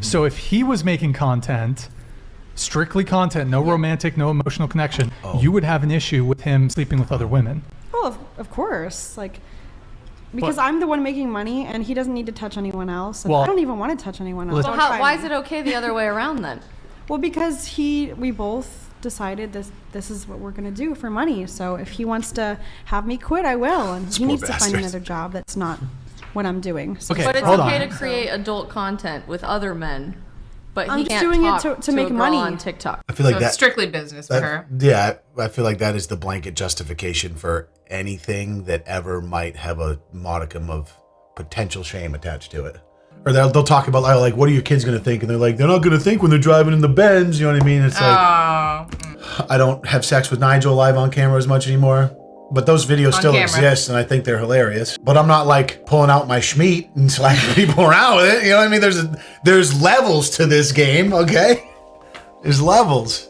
So if he was making content, strictly content, no romantic, no emotional connection, Oh. you would have an issue with him sleeping with other women. Well, of, of course, like because But- I'm the one making money, and he doesn't need to touch anyone else. Well- I don't even want to touch anyone else. Well, how, why me. is it okay the other way around then? Well, because he, we both decided this. This is what we're gonna do for money. So if he wants to have me quit, I will, and he poor needs to find another job that's not what I'm doing. So Okay, But it's hold okay on. to create adult content with other men, but he I'm just can't doing it talk to- to make a girl money. on TikTok. I feel like so that. strictly business for that- her. Yeah, I feel like that is the blanket justification for anything that ever might have a modicum of potential shame attached to it. Or they'll, they'll talk about like, what are your kids going to think? And they're like, they're not going to think when they're driving in the Benz. You know what I mean? It's like, Oh, mm. I don't have sex with Nigel live on camera as much anymore. But those videos still camera. exist, and I think they're hilarious. But I'm not like pulling out my schmeat and slapping people around with it. You know what I mean? There's a, there's levels to this game, okay? There's levels.